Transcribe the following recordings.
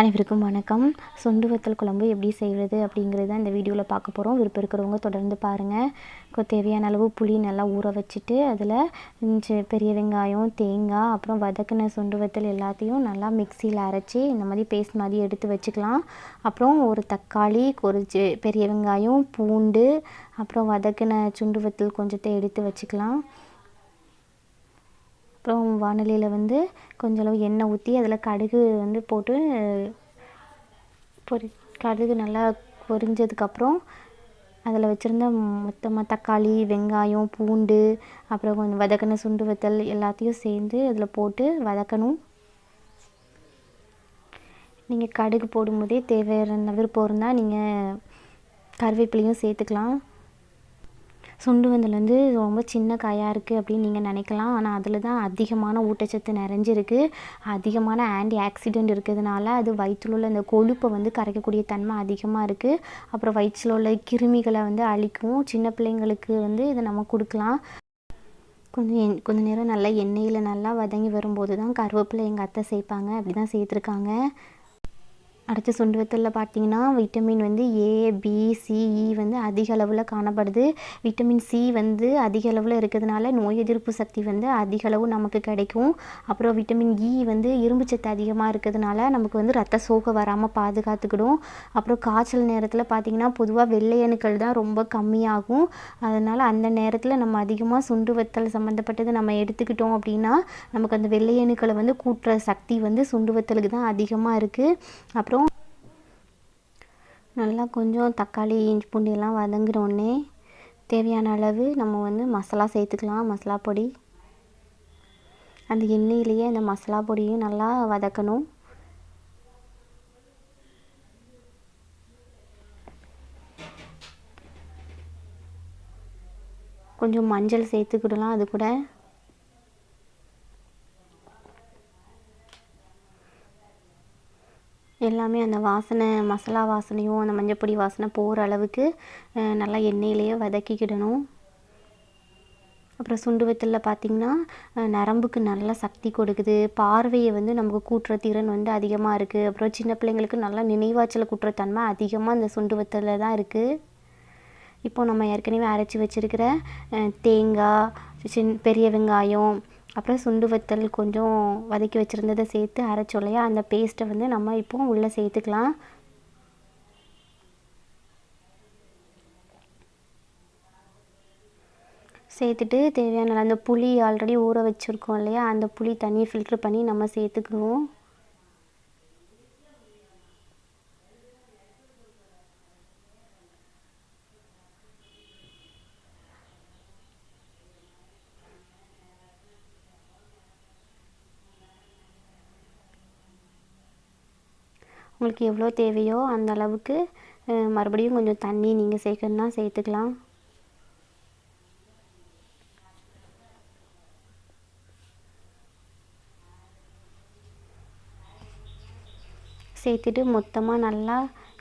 அனைவருக்கும் வணக்கம். சுண்டு வத்தல் குழம்பு எப்படி செய்கிறது அப்படிங்கிறது தான் இந்த வீடியோவில் பார்க்க போகிறோம் விருப்பம் இருக்கிறவங்க தொடர்ந்து பாருங்கள் தேவையான அளவு புளி நல்லா ஊற வச்சுட்டு அதில் பெரிய வெங்காயம் தேங்காய் அப்புறம் வதக்கின சுண்டு வத்தல் எல்லாத்தையும் நல்லா மிக்சியில் அரைச்சி இந்த மாதிரி பேஸ்ட் மாதிரி எடுத்து வச்சுக்கலாம். அப்புறம் ஒரு தக்காளி ஒரு பெரிய வெங்காயம் பூண்டு அப்புறம் வதக்கின சுண்டு வத்தல் கொஞ்சத்தை எடுத்து வச்சுக்கலாம். அப்புறம் வானலியில் வந்து கொஞ்சளவு எண்ணெய் ஊற்றி அதில் கடுகு வந்து போட்டு பொரி கடுகு நல்லா பொரிஞ்சதுக்கப்புறம் அதில் வச்சுருந்த மொத்தமாக தக்காளி வெங்காயம் பூண்டு அப்புறம் கொஞ்சம் வதக்கின சுண்டு வத்தல் எல்லாத்தையும் சேர்ந்து அதில் போட்டு வதக்கணும். நீங்கள் கடுகு போடும்போதே தேவையான விருப்பம் இருந்தால் நீங்கள் கருவேப்பிலையும் சேர்த்துக்கலாம். சுண்டு வந்தல் வந்து ரொம்ப சின்ன காயாக இருக்குது அப்படின்னு நீங்கள் நினைக்கலாம். ஆனால் அதில் தான் அதிகமான ஊட்டச்சத்து நிறைஞ்சிருக்கு. அதிகமான ஆன்டி ஆக்சிடெண்ட் இருக்கிறதுனால அது வயிற்றில் உள்ள அந்த கொழுப்பை வந்து கரைக்கக்கூடிய தன்மை அதிகமாக இருக்குது அப்புறம் வயிற்றில் உள்ள கிருமிகளை வந்து அழிக்கும். சின்ன பிள்ளைங்களுக்கு வந்து இதை நம்ம கொடுக்கலாம். கொஞ்சம் எண் கொஞ்ச நேரம் நல்லா எண்ணெயில் நல்லா வதங்கி வரும்போது தான் கருவேப்பிலை எங்கள் அத்தை சேர்ப்பாங்க. அப்படி தான் சேர்த்துருக்காங்க. அடுத்த சுண்டு வத்தலில் பார்த்தீங்கன்னா விட்டமின் வந்து ஏ பி சிஇ வந்து அதிக அளவில் காணப்படுது. விட்டமின் சி வந்து அதிக அளவில் இருக்கிறதுனால நோய் எதிர்ப்பு சக்தி வந்து அதிக அளவு நமக்கு கிடைக்கும். அப்புறம் விட்டமின் இ e வந்து இரும்பு சத்து அதிகமாக இருக்கிறதுனால நமக்கு வந்து ரத்த சோகை வராமல் பாதுகாத்துக்கிடும். அப்புறம் காய்ச்சல் நேரத்தில் பார்த்திங்கன்னா பொதுவாக வெள்ளை அணுக்கள் தான் ரொம்ப கம்மியாகும். அதனால் அந்த நேரத்தில் நம்ம அதிகமாக சுண்டு வத்தல் சம்மந்தப்பட்டது நம்ம எடுத்துக்கிட்டோம் அப்படின்னா நமக்கு அந்த வெள்ளை அணுக்களை வந்து கூட்டுற சக்தி வந்து சுண்டு வத்தலுக்கு தான் அதிகமாக இருக்குது அப்புறம் நல்லா கொஞ்சம் தக்காளி இஞ்சி பூண்டு எல்லாம் வதங்கினோடனே தேவையான அளவு நம்ம வந்து மசாலா சேர்த்துக்கலாம் மசாலா பொடி. அந்த எண்ணெயிலேயே அந்த மசாலா பொடியும் நல்லா வதக்கணும். கொஞ்சம் மஞ்சள் சேர்த்துக்கிடலாம் அது கூட. எல்லாமே அந்த வாசனை மசாலா வாசனையும் அந்த மஞ்சப்பொடி வாசனை போகிற அளவுக்கு நல்லா எண்ணெயிலேயே வதக்கிக்கிடணும். அப்புறம் சுண்டு வத்தலில் பார்த்திங்கன்னா நரம்புக்கு நல்ல சக்தி கொடுக்குது. பார்வையை வந்து நமக்கு கூட்டுற திறன் வந்து அதிகமாக இருக்குது அப்புறம் சின்ன பிள்ளைங்களுக்கு நல்லா நினைவாச்சலை கூட்டுற தன்மை அதிகமாக இந்த சுண்டு வத்தலில் தான் இருக்குது இப்போது நம்ம ஏற்கனவே அரைச்சி வச்சுருக்கிற தேங்காய் சின் பெரிய வெங்காயம் அப்புறம் சுண்டு வத்தல் கொஞ்சம் வதக்கி வச்சுருந்ததை சேர்த்து அரைச்சோம் இல்லையா அந்த பேஸ்ட்டை வந்து நம்ம இப்போ உள்ளே சேர்த்துக்கலாம். சேர்த்துட்டு தேவையான அந்த புளி ஆல்ரெடி ஊற வச்சுருக்கோம் இல்லையா அந்த புளி தண்ணியை ஃபில்ட்ரு பண்ணி நம்ம சேர்த்துக்குவோம். உங்களுக்கு எவ்வளோ தேவையோ அந்த அளவுக்கு மறுபடியும் கொஞ்சம் தண்ணி நீங்கள் சேர்க்கணுன்னா சேர்த்துக்கலாம். சேர்த்துட்டு மொத்தமாக நல்லா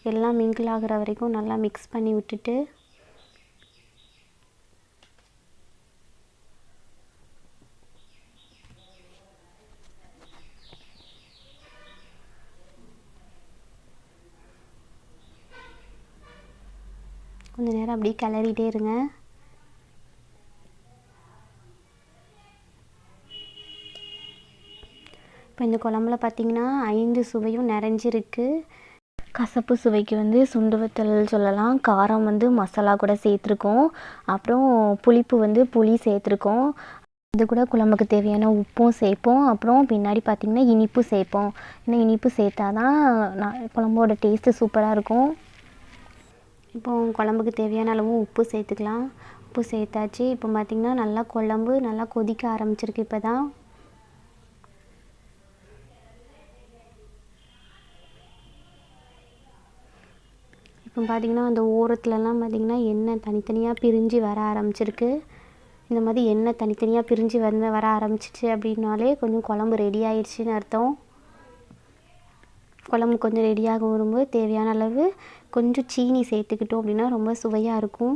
எல்லாம் மிங்கிள் ஆகிற வரைக்கும் நல்லா மிக்ஸ் பண்ணி விட்டுட்டு கொஞ்சம் நேரம் அப்படியே கிளறிட்டே இருங்க. இப்போ இந்த குழம்புல பார்த்திங்கன்னா ஐந்து சுவையும் நிறைஞ்சிருக்கு. கசப்பு சுவைக்கு வந்து சுண்டு வத்தல் சொல்லலாம். காரம் வந்து மசாலா கூட சேர்த்துருக்கோம். அப்புறம் புளிப்பு வந்து புளி சேர்த்துருக்கோம். இது கூட குழம்புக்கு தேவையான உப்பும் சேர்ப்போம். அப்புறம் பின்னாடி பார்த்திங்கன்னா இனிப்பு சேர்ப்போம். ஏன்னா இனிப்பு சேர்த்தா தான் நான் குழம்போட டேஸ்ட்டு சூப்பராக இருக்கும். இப்போ குழம்புக்கு தேவையான அளவு உப்பு சேர்த்துக்கலாம். உப்பு சேர்த்தாச்சு. இப்போ பார்த்திங்கன்னா நல்லா குழம்பு நல்லா கொதிக்க ஆரம்பிச்சிருக்கு இப்போ தான் இப்போ பார்த்திங்கன்னா அந்த ஓரத்துலலாம் பார்த்திங்கன்னா எண்ணெய் தனித்தனியாக பிரிஞ்சு வர ஆரம்பிச்சிருக்கு. இந்த மாதிரி எண்ணெய் தனித்தனியாக பிரிஞ்சு வந்து வர ஆரம்பிச்சிச்சு அப்படின்னாலே கொஞ்சம் குழம்பு ரெடி ஆயிடுச்சுன்னு அர்த்தம். குழம்பு கொஞ்சம் ரெடியாக வரும்போது தேவையான அளவு கொஞ்சம் சீனி சேர்த்துக்கிட்டோம் அப்படின்னா ரொம்ப சுவையாக இருக்கும்.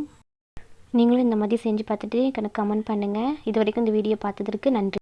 நீங்களும் இந்த மாதிரி செஞ்சு பார்த்துட்டு எனக்கு கமெண்ட் பண்ணுங்கள் இது வரைக்கும் இந்த வீடியோ பார்த்ததற்கு நன்றி.